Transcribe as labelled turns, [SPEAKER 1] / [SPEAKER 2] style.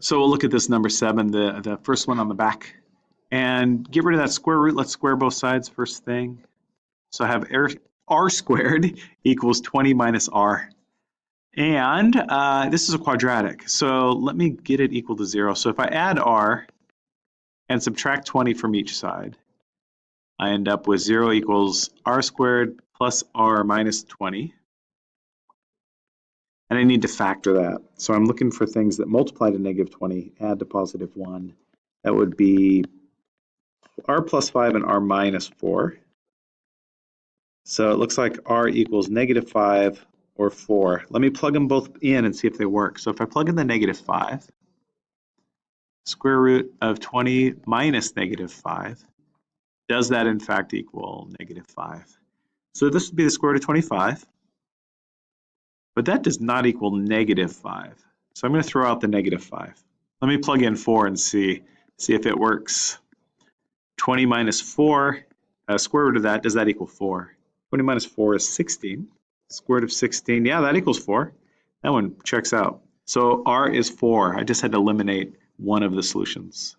[SPEAKER 1] So we'll look at this number seven, the, the first one on the back. And get rid of that square root. Let's square both sides first thing. So I have r, r squared equals 20 minus r. And uh, this is a quadratic. So let me get it equal to zero. So if I add r and subtract 20 from each side, I end up with zero equals r squared plus r minus 20. And I need to factor that. So I'm looking for things that multiply to negative 20, add to positive 1. That would be r plus 5 and r minus 4. So it looks like r equals negative 5 or 4. Let me plug them both in and see if they work. So if I plug in the negative 5, square root of 20 minus negative 5, does that in fact equal negative 5? So this would be the square root of 25. But that does not equal negative 5. So I'm going to throw out the negative 5. Let me plug in 4 and see, see if it works. 20 minus 4, uh, square root of that, does that equal 4? 20 minus 4 is 16. Square root of 16, yeah, that equals 4. That one checks out. So r is 4. I just had to eliminate one of the solutions.